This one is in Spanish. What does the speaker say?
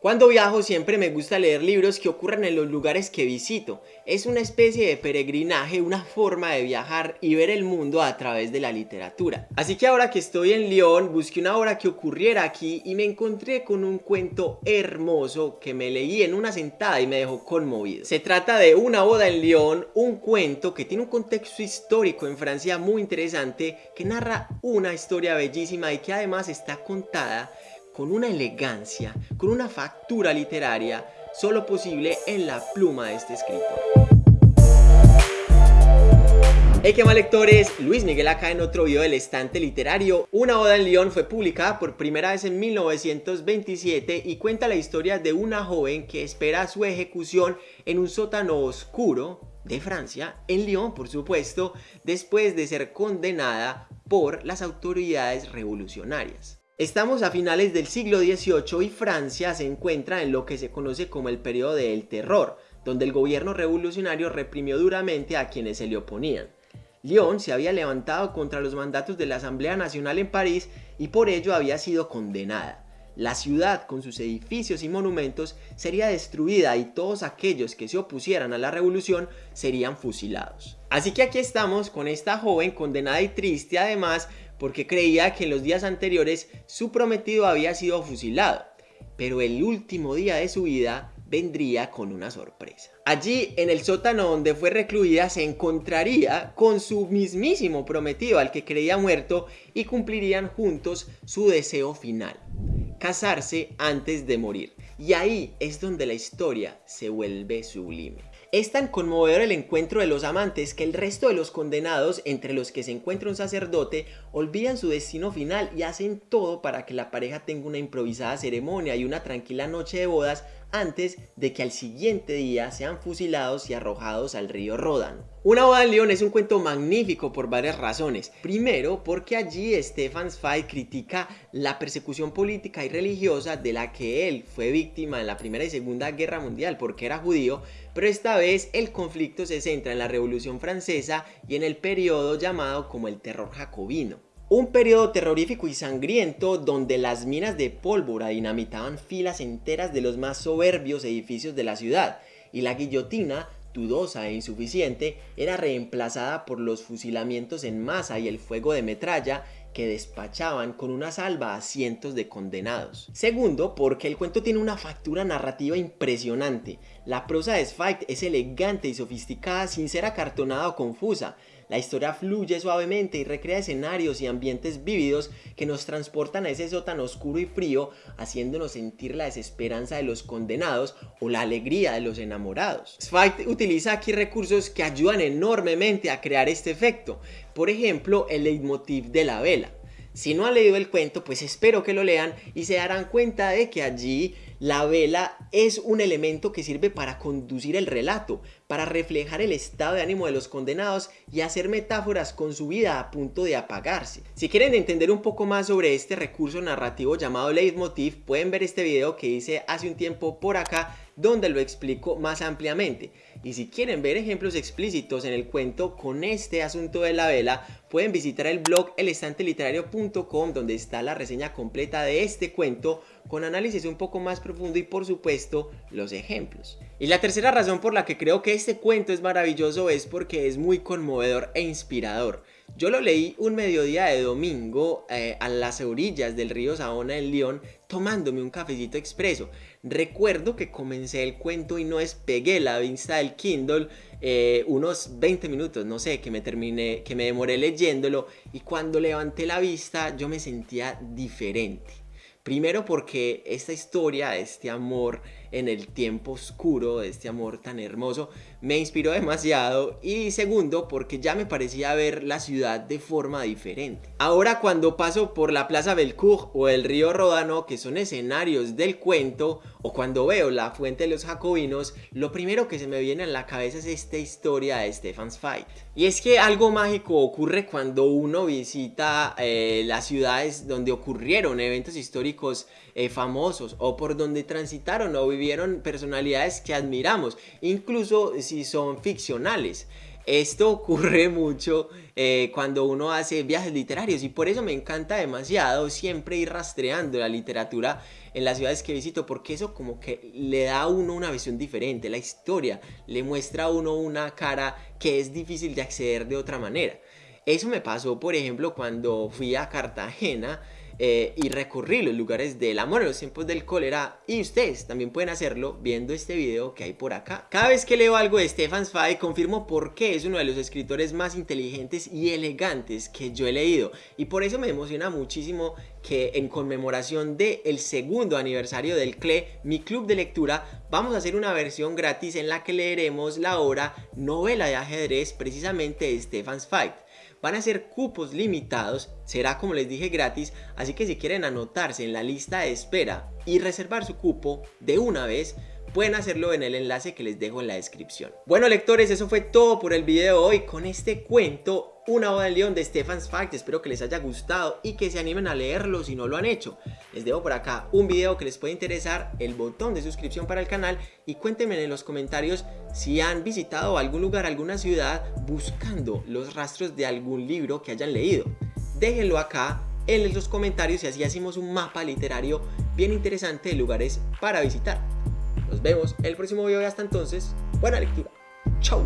Cuando viajo siempre me gusta leer libros que ocurran en los lugares que visito. Es una especie de peregrinaje, una forma de viajar y ver el mundo a través de la literatura. Así que ahora que estoy en Lyon, busqué una obra que ocurriera aquí y me encontré con un cuento hermoso que me leí en una sentada y me dejó conmovido. Se trata de Una boda en Lyon, un cuento que tiene un contexto histórico en Francia muy interesante, que narra una historia bellísima y que además está contada con una elegancia, con una factura literaria solo posible en la pluma de este escritor. Hey qué mal lectores, Luis Miguel acá en otro video del estante literario. Una boda en Lyon fue publicada por primera vez en 1927 y cuenta la historia de una joven que espera su ejecución en un sótano oscuro de Francia, en Lyon por supuesto, después de ser condenada por las autoridades revolucionarias. Estamos a finales del siglo XVIII y Francia se encuentra en lo que se conoce como el periodo del terror, donde el gobierno revolucionario reprimió duramente a quienes se le oponían. Lyon se había levantado contra los mandatos de la Asamblea Nacional en París y por ello había sido condenada. La ciudad con sus edificios y monumentos sería destruida y todos aquellos que se opusieran a la revolución serían fusilados. Así que aquí estamos con esta joven condenada y triste además porque creía que en los días anteriores su prometido había sido fusilado, pero el último día de su vida vendría con una sorpresa. Allí, en el sótano donde fue recluida, se encontraría con su mismísimo prometido al que creía muerto y cumplirían juntos su deseo final, casarse antes de morir. Y ahí es donde la historia se vuelve sublime. Es tan conmovedor el encuentro de los amantes que el resto de los condenados, entre los que se encuentra un sacerdote, olvidan su destino final y hacen todo para que la pareja tenga una improvisada ceremonia y una tranquila noche de bodas antes de que al siguiente día sean fusilados y arrojados al río Ródano. Una boda en León es un cuento magnífico por varias razones. Primero, porque allí Stefan Zweig critica la persecución política y religiosa de la que él fue víctima en la Primera y Segunda Guerra Mundial porque era judío, pero esta vez el conflicto se centra en la Revolución Francesa y en el periodo llamado como el terror jacobino. Un periodo terrorífico y sangriento donde las minas de pólvora dinamitaban filas enteras de los más soberbios edificios de la ciudad y la guillotina, dudosa e insuficiente, era reemplazada por los fusilamientos en masa y el fuego de metralla que despachaban con una salva a cientos de condenados. Segundo, porque el cuento tiene una factura narrativa impresionante. La prosa de Zweig es elegante y sofisticada sin ser acartonada o confusa. La historia fluye suavemente y recrea escenarios y ambientes vívidos que nos transportan a ese sótano oscuro y frío, haciéndonos sentir la desesperanza de los condenados o la alegría de los enamorados. Zweig utiliza aquí recursos que ayudan enormemente a crear este efecto. Por ejemplo, el leitmotiv de la vela. Si no han leído el cuento, pues espero que lo lean y se darán cuenta de que allí la vela es un elemento que sirve para conducir el relato, para reflejar el estado de ánimo de los condenados y hacer metáforas con su vida a punto de apagarse. Si quieren entender un poco más sobre este recurso narrativo llamado leitmotiv, pueden ver este video que hice hace un tiempo por acá donde lo explico más ampliamente. Y si quieren ver ejemplos explícitos en el cuento con este asunto de la vela, pueden visitar el blog elestanteliterario.com donde está la reseña completa de este cuento con análisis un poco más profundo y por supuesto los ejemplos. Y la tercera razón por la que creo que este cuento es maravilloso es porque es muy conmovedor e inspirador. Yo lo leí un mediodía de domingo eh, a las orillas del río Saona en León tomándome un cafecito expreso. Recuerdo que comencé el cuento y no despegué la vista del Kindle eh, unos 20 minutos, no sé, que me terminé, que me demoré leyéndolo y cuando levanté la vista yo me sentía diferente. Primero porque esta historia, este amor en el tiempo oscuro, este amor tan hermoso, me inspiró demasiado y segundo porque ya me parecía ver la ciudad de forma diferente. Ahora cuando paso por la Plaza Belcourt o el río Ródano, que son escenarios del cuento, o cuando veo la fuente de los jacobinos, lo primero que se me viene a la cabeza es esta historia de Stefan Zweig. Y es que algo mágico ocurre cuando uno visita eh, las ciudades donde ocurrieron eventos históricos eh, famosos o por donde transitaron o vivieron personalidades que admiramos, incluso si son ficcionales. Esto ocurre mucho eh, cuando uno hace viajes literarios y por eso me encanta demasiado siempre ir rastreando la literatura en las ciudades que visito porque eso como que le da a uno una visión diferente, la historia le muestra a uno una cara que es difícil de acceder de otra manera. Eso me pasó por ejemplo cuando fui a Cartagena eh, y recurrir los lugares del amor en los tiempos del cólera y ustedes también pueden hacerlo viendo este video que hay por acá. Cada vez que leo algo de Stefan Zweig confirmo por qué es uno de los escritores más inteligentes y elegantes que yo he leído y por eso me emociona muchísimo que en conmemoración del el segundo aniversario del CLE, mi club de lectura, vamos a hacer una versión gratis en la que leeremos la obra Novela de ajedrez precisamente de Stefan Zweig. Van a ser cupos limitados, será como les dije gratis, así que si quieren anotarse en la lista de espera y reservar su cupo de una vez, pueden hacerlo en el enlace que les dejo en la descripción. Bueno lectores, eso fue todo por el video de hoy con este cuento una boda en león de Stefan Zweig, espero que les haya gustado y que se animen a leerlo si no lo han hecho. Les dejo por acá un video que les puede interesar, el botón de suscripción para el canal y cuéntenme en los comentarios si han visitado algún lugar, alguna ciudad buscando los rastros de algún libro que hayan leído. Déjenlo acá en los comentarios y así hacemos un mapa literario bien interesante de lugares para visitar. Nos vemos el próximo video hasta entonces, buena lectura. Chau.